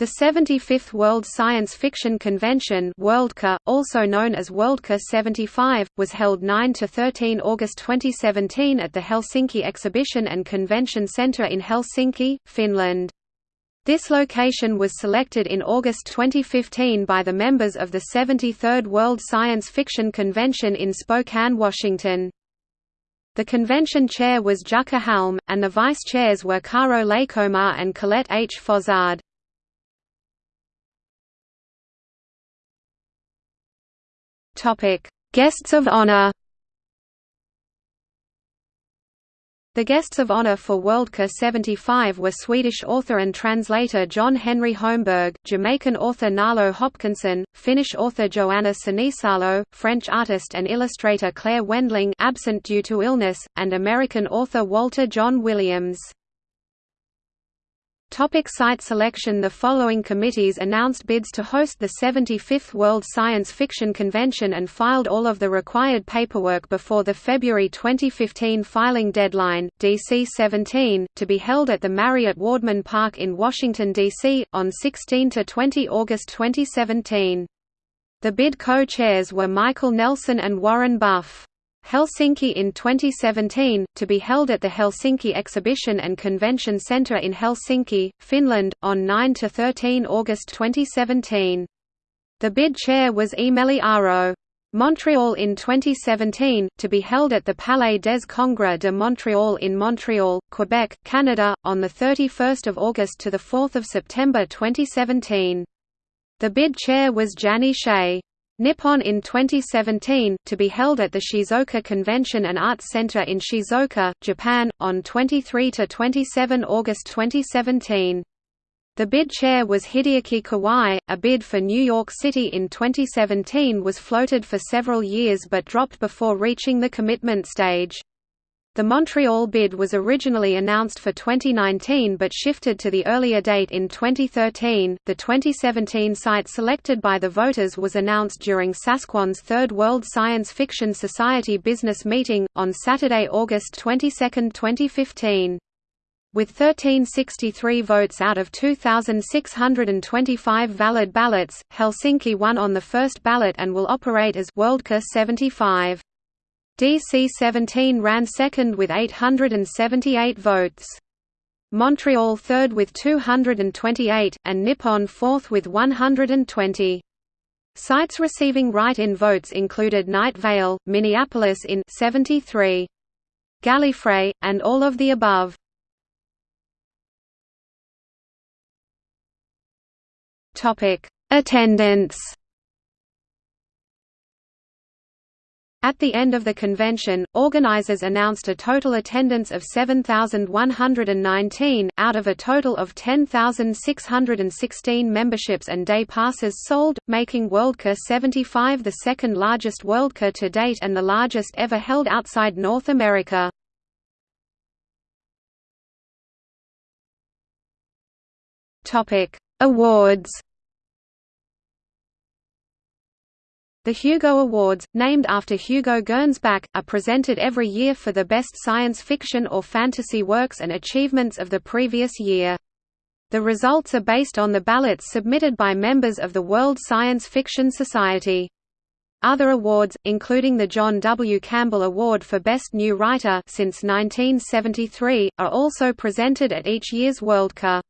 The 75th World Science Fiction Convention Worldcon, also known as Worldcon 75, was held 9–13 August 2017 at the Helsinki Exhibition and Convention Centre in Helsinki, Finland. This location was selected in August 2015 by the members of the 73rd World Science Fiction Convention in Spokane, Washington. The convention chair was Jukka Halme, and the vice-chairs were Karo Leikomaa and Colette H. Fozard. Topic: Guests of honor. The guests of honor for Worldcon 75 were Swedish author and translator John-Henri Holmberg, Jamaican author Nalo Hopkinson, Finnish author Johanna Sinisalo, French artist and illustrator Claire Wendling absent due to illness, and American author Walter Jon Williams. Topic site selection The following committees announced bids to host the 75th World Science Fiction Convention and filed all of the required paperwork before the February 2015 filing deadline, DC 17, to be held at the Marriott Wardman Park in Washington, D.C., on 16–20 August 2017. The bid co-chairs were Michael Nelson and Warren Buff. Helsinki in 2017, to be held at the Helsinki Exhibition and Convention Centre in Helsinki, Finland, on 9–13 August 2017. The bid chair was Eemeli Aro. Montreal in 2017, to be held at the Palais des Congrès de Montréal in Montreal, Quebec, Canada, on 31 August to 4 September 2017. The bid chair was Jani Shea. Nippon in 2017, to be held at the Shizuoka Convention and Arts Center in Shizuoka, Japan, on 23–27 August 2017. The bid chair was Hideaki Kawai. A bid for New York City in 2017 was floated for several years but dropped before reaching the commitment stage. The Montreal bid was originally announced for 2019 but shifted to the earlier date in 2013. The 2017 site selected by the voters was announced during Sasquan's third World Science Fiction Society business meeting, on Saturday, August 22, 2015. With 1363 votes out of 2,625 valid ballots, Helsinki won on the first ballot and will operate as Worldcon 75. DC-17 ran second with 878 votes. Montreal third with 228, and Nippon fourth with 120. Sites receiving write-in votes included Night Vale, Minneapolis in 73. Gallifrey, and all of the above. Attendance At the end of the convention, organizers announced a total attendance of 7,119, out of a total of 10,616 memberships and day passes sold, making Worldcon 75 the second largest Worldcon to date and the largest ever held outside North America. Awards The Hugo Awards, named after Hugo Gernsback, are presented every year for the best science fiction or fantasy works and achievements of the previous year. The results are based on the ballots submitted by members of the World Science Fiction Society. Other awards, including the John W. Campbell Award for Best New Writer since 1973, are also presented at each year's Worldcon.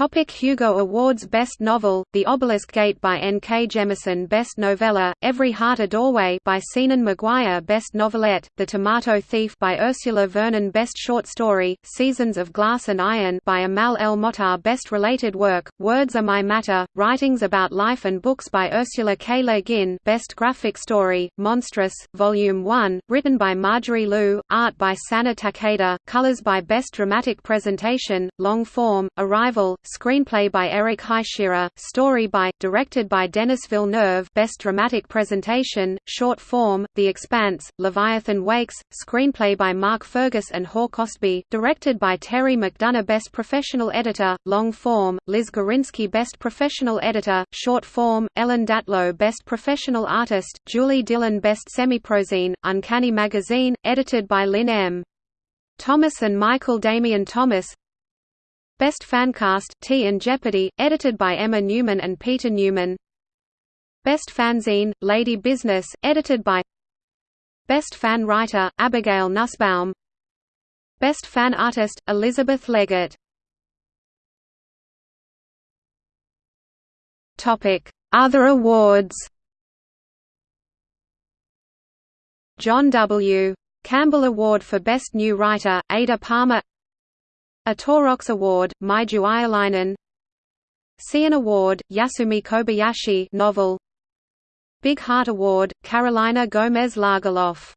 Topic Hugo Awards Best Novel, The Obelisk Gate by N. K. Jemisin Best Novella, Every Heart a Doorway by Seanan McGuire Best Novelette, The Tomato Thief by Ursula Vernon Best Short Story, Seasons of Glass and Iron by Amal El Mohtar Best Related Work, Words Are My Matter, Writings About Life and Books by Ursula K. Le Guin Best Graphic Story, Monstrous, Volume 1, written by Marjorie Liu, Art by Sana Takeda, Colors by Best Dramatic Presentation, Long Form, Arrival, Screenplay by Eric Heisserer, Story by, directed by Denis Villeneuve Best Dramatic Presentation, Short Form, The Expanse, Leviathan Wakes, Screenplay by Mark Fergus and Hawk Ostby, directed by Terry McDonough Best Professional Editor, Long Form, Liz Gorinsky Best Professional Editor, Short Form, Ellen Datlow Best Professional Artist, Julie Dillon Best Semiprozine, Uncanny Magazine, edited by Lynne M. Thomas and Michael Damian Thomas Best Fancast, Tea and Jeopardy! edited by Emma Newman and Peter Newman Best Fanzine, Lady Business, edited by Best Fan Writer, Abigail Nussbaum Best Fan Artist, Elizabeth Leggett Other awards John W. Campbell Award for Best New Writer, Ada Palmer Atorox Award, Maiju Ihalainen Seiun Award, Yasumi Kobayashi novel. Big Heart Award, Carolina Gómez Lagerlöf